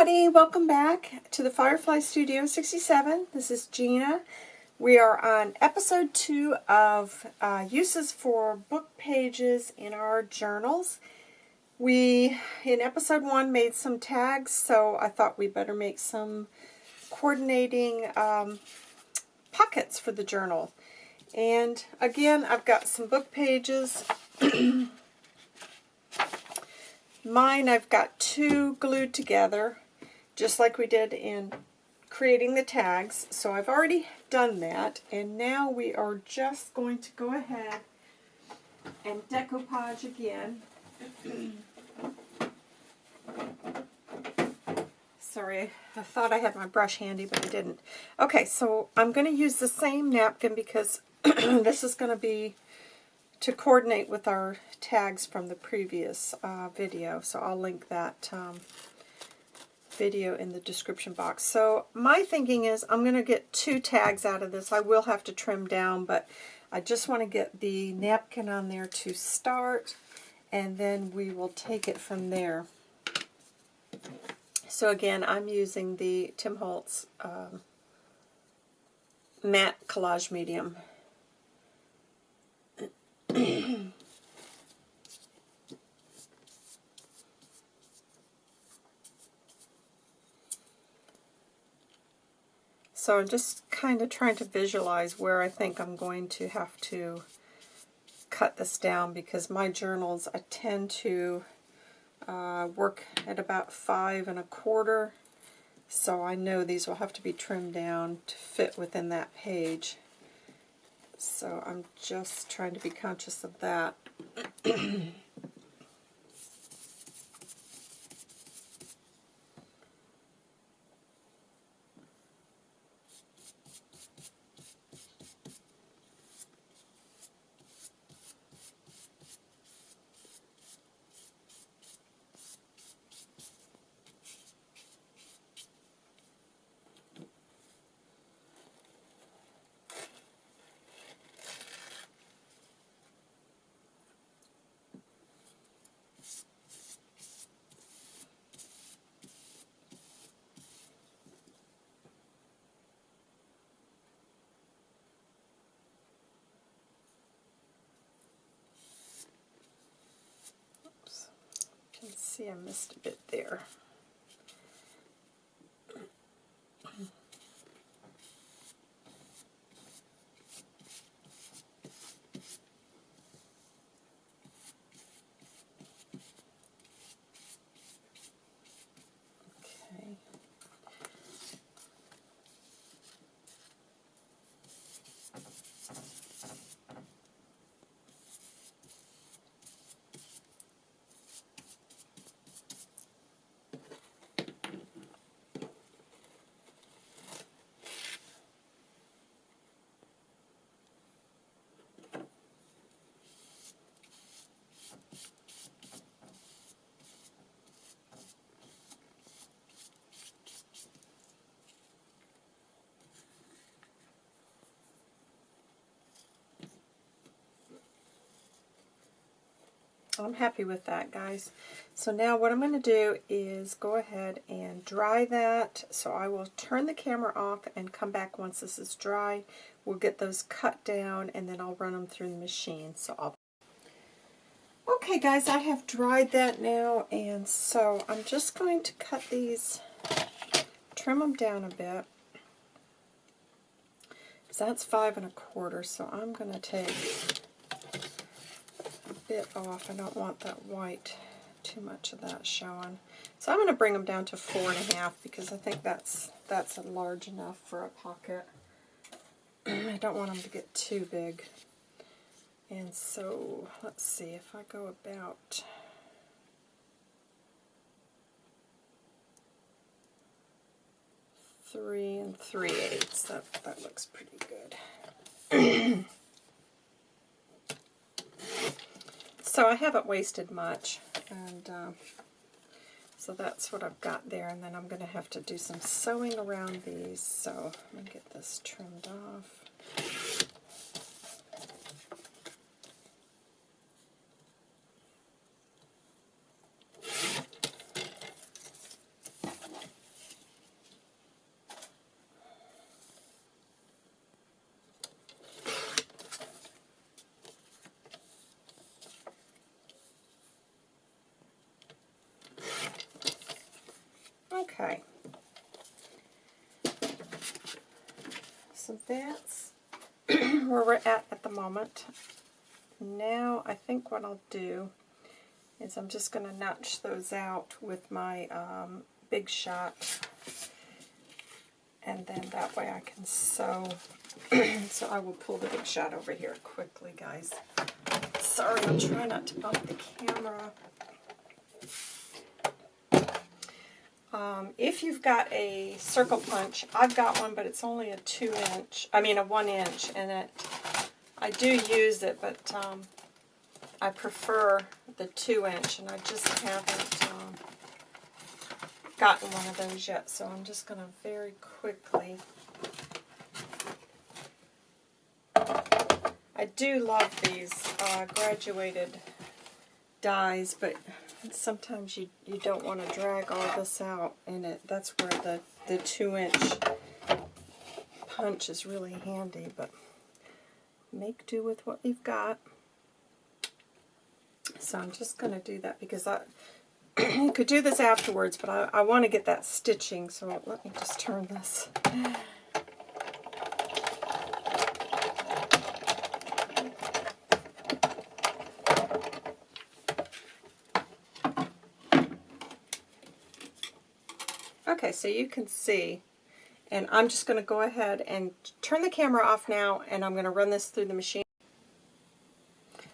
everybody, welcome back to the Firefly Studio 67. This is Gina. We are on episode 2 of uh, uses for book pages in our journals. We, in episode 1, made some tags, so I thought we better make some coordinating um, pockets for the journal. And again, I've got some book pages. Mine, I've got two glued together, just like we did in creating the tags. So I've already done that, and now we are just going to go ahead and decoupage again. Sorry, I thought I had my brush handy, but I didn't. Okay, so I'm going to use the same napkin because this is going to be to coordinate with our tags from the previous uh, video. So I'll link that um, video in the description box. So my thinking is I'm going to get two tags out of this. I will have to trim down, but I just want to get the napkin on there to start, and then we will take it from there. So again, I'm using the Tim Holtz um, matte collage medium so I'm just kind of trying to visualize where I think I'm going to have to cut this down because my journals I tend to uh, work at about five and a quarter so I know these will have to be trimmed down to fit within that page. So I'm just trying to be conscious of that. see I missed a bit there. I'm happy with that, guys. So now what I'm going to do is go ahead and dry that. So I will turn the camera off and come back once this is dry. We'll get those cut down and then I'll run them through the machine. So I'll Okay guys, I have dried that now and so I'm just going to cut these, trim them down a bit. So That's five and a quarter, so I'm going to take bit off. I don't want that white, too much of that showing. So I'm going to bring them down to four and a half because I think that's that's large enough for a pocket. I don't want them to get too big. And so, let's see, if I go about three and three eighths, that, that looks pretty good. So I haven't wasted much, and uh, so that's what I've got there, and then I'm going to have to do some sewing around these, so let me get this trimmed off. Okay. So that's where we're at at the moment. Now I think what I'll do is I'm just going to notch those out with my um, Big Shot and then that way I can sew. so I will pull the Big Shot over here quickly, guys. Sorry, I'm trying not to bump the camera. Um, if you've got a circle punch, I've got one, but it's only a two inch, I mean a one inch, and it, I do use it, but um, I prefer the two inch, and I just haven't um, gotten one of those yet, so I'm just going to very quickly, I do love these uh, graduated dies, but sometimes you, you don't want to drag all this out, and it that's where the, the 2-inch punch is really handy, but make do with what you've got. So I'm just going to do that because I could do this afterwards, but I, I want to get that stitching, so let me just turn this. Okay, so you can see, and I'm just going to go ahead and turn the camera off now, and I'm going to run this through the machine.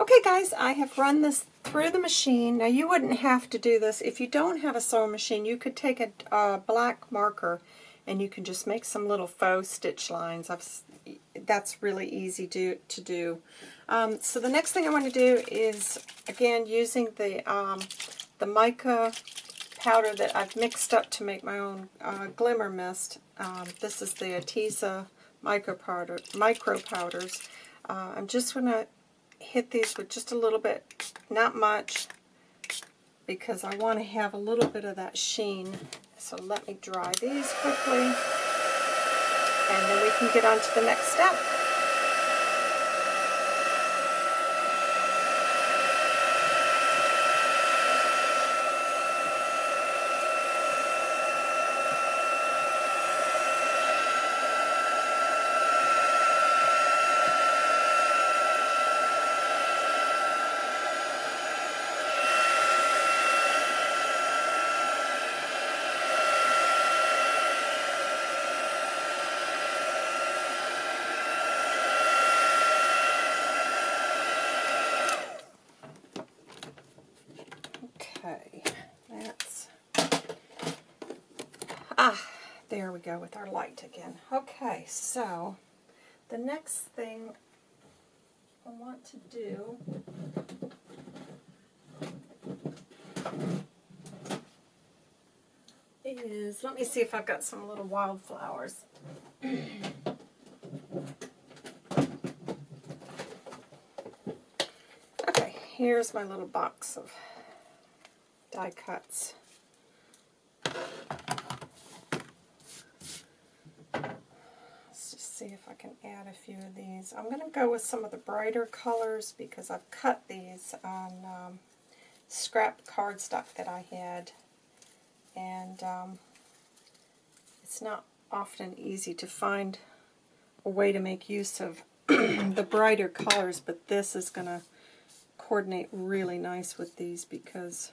Okay guys, I have run this through the machine. Now you wouldn't have to do this. If you don't have a sewing machine, you could take a, a black marker and you can just make some little faux stitch lines. I've, that's really easy to, to do. Um, so the next thing I want to do is, again, using the, um, the mica powder that I've mixed up to make my own uh, glimmer mist. Um, this is the Arteza mica, powder, mica powders. Uh, I'm just going to hit these with just a little bit, not much, because I want to have a little bit of that sheen. So let me dry these quickly, and then we can get on to the next step. There we go with our light again. Okay, so the next thing I want to do is, let me see if I've got some little wildflowers. okay, here's my little box of die cuts. See if I can add a few of these. I'm going to go with some of the brighter colors because I've cut these on um, scrap cardstock that I had. And um, it's not often easy to find a way to make use of the brighter colors, but this is going to coordinate really nice with these because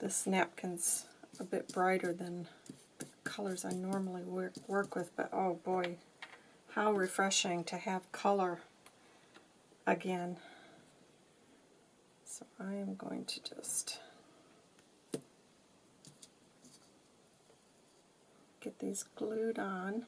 this napkin's a bit brighter than the colors I normally work, work with, but oh boy, how refreshing to have color again. So I am going to just get these glued on.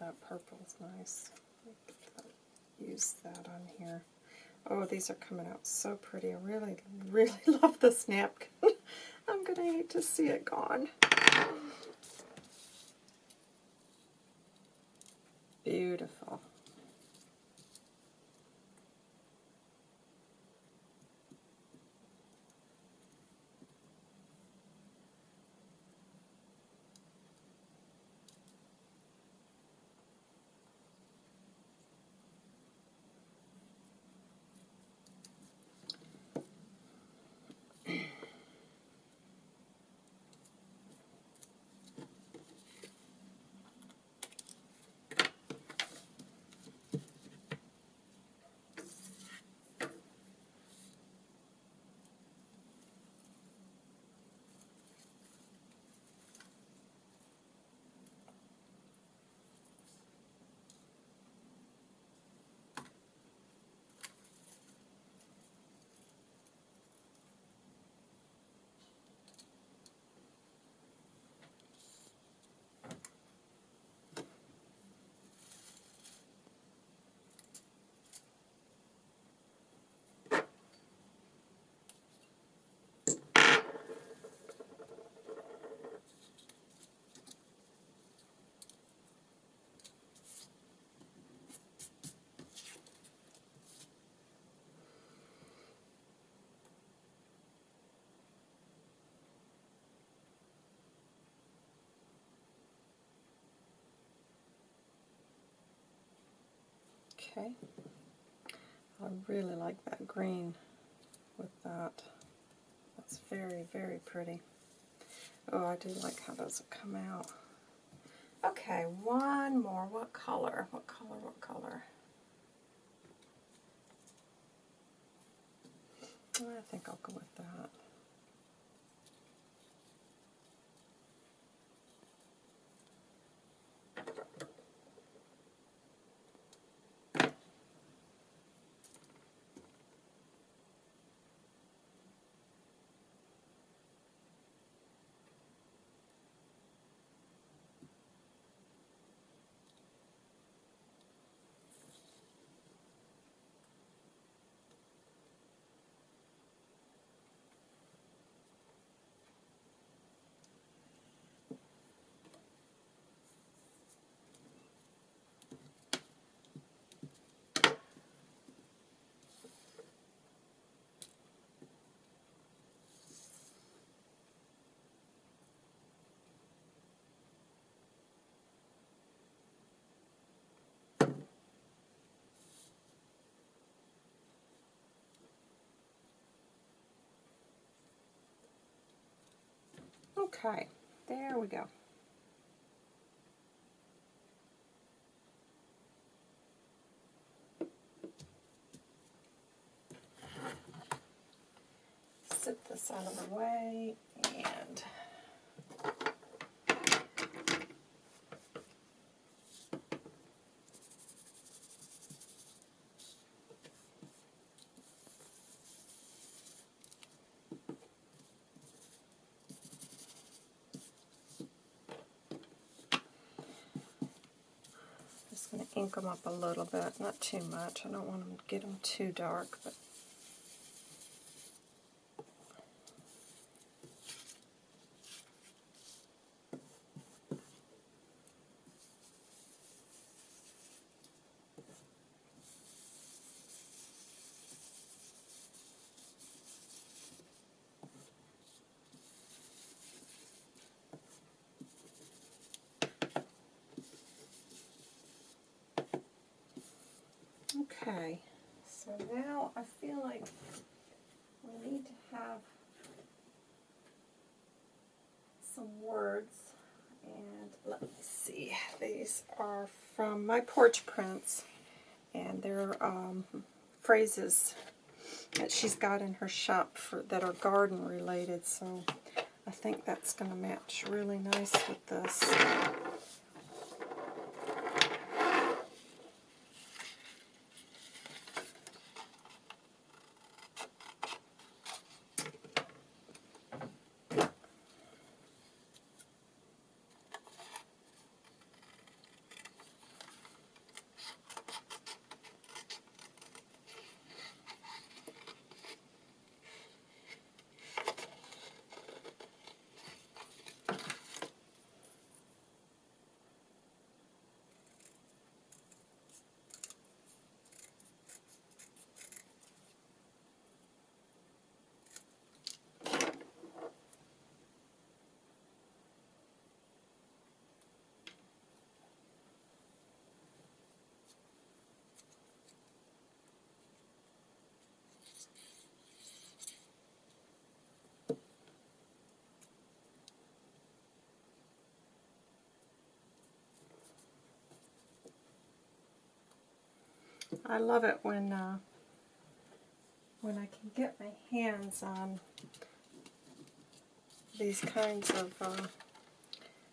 That purple is nice. Use that on here. Oh, these are coming out so pretty. I really, really love this napkin. I'm going to hate to see it gone. Beautiful. Okay. I really like that green with that. That's very, very pretty. Oh, I do like how those have come out. Okay, one more. What color? What color? What color? I think I'll go with that. Okay, there we go. Sit this out of the way and just going to ink them up a little bit, not too much. I don't want to get them too dark, but Okay, so now I feel like we need to have some words. And let me see, these are from my porch prints, and they're um, phrases that she's got in her shop for that are garden related. So I think that's going to match really nice with this. I love it when uh, when I can get my hands on these kinds of uh,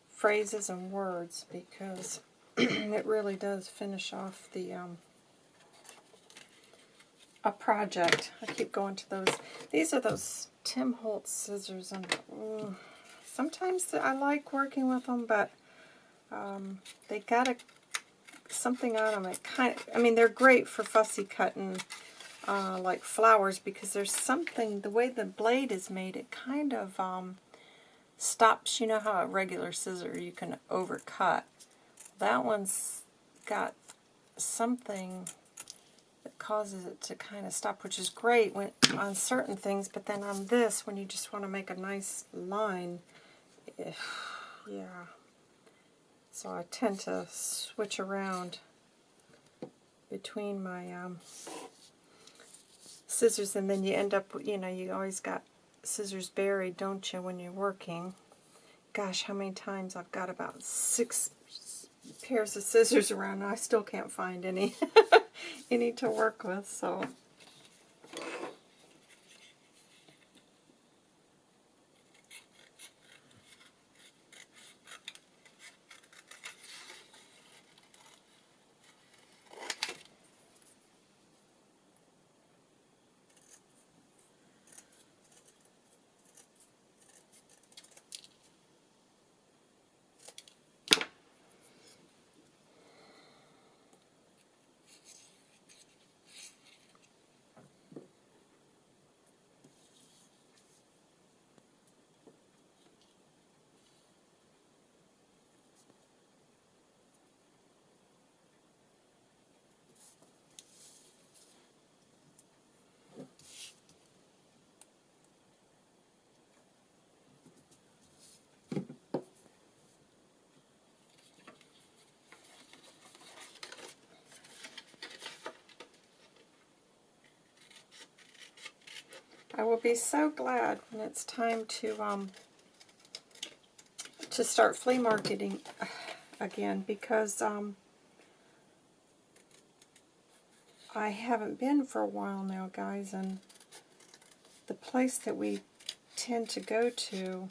phrases and words because it really does finish off the um, a project. I keep going to those. These are those Tim Holtz scissors, and mm, sometimes I like working with them, but um, they got a, something on them. It kind of, I mean, they're great for fussy cutting, uh, like flowers, because there's something, the way the blade is made, it kind of um, stops, you know how a regular scissor you can overcut. That one's got something that causes it to kind of stop, which is great when on certain things, but then on this, when you just want to make a nice line, eh, yeah. So I tend to switch around between my um, scissors, and then you end up, you know, you always got scissors buried, don't you, when you're working. Gosh, how many times I've got about six pairs of scissors around and I still can't find any any to work with, so I will be so glad when it's time to um, to start flea marketing again because um, I haven't been for a while now, guys, and the place that we tend to go to,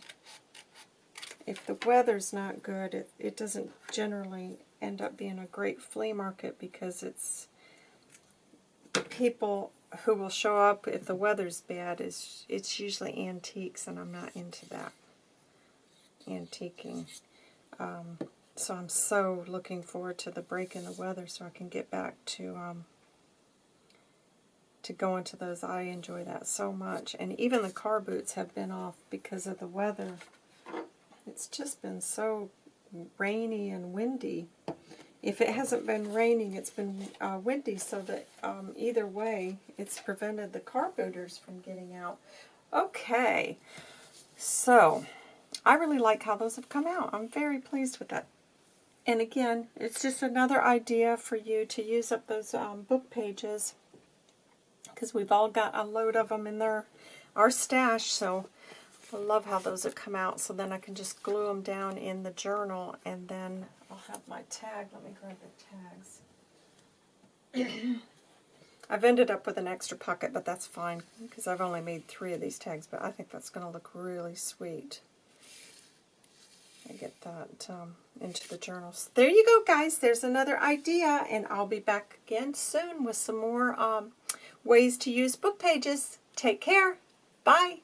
if the weather's not good, it, it doesn't generally end up being a great flea market because it's people who will show up if the weather's bad is it's usually antiques and I'm not into that antiquing. Um, so I'm so looking forward to the break in the weather so I can get back to um, to go into those. I enjoy that so much. And even the car boots have been off because of the weather. It's just been so rainy and windy if it hasn't been raining, it's been uh, windy, so that um, either way, it's prevented the car booters from getting out. Okay, so I really like how those have come out. I'm very pleased with that. And again, it's just another idea for you to use up those um, book pages because we've all got a load of them in their our stash, so I love how those have come out. So then I can just glue them down in the journal and then I'll have my tag. Let me grab the tags. I've ended up with an extra pocket, but that's fine because I've only made three of these tags, but I think that's going to look really sweet. I get that um, into the journals. There you go, guys. There's another idea, and I'll be back again soon with some more um, ways to use book pages. Take care. Bye.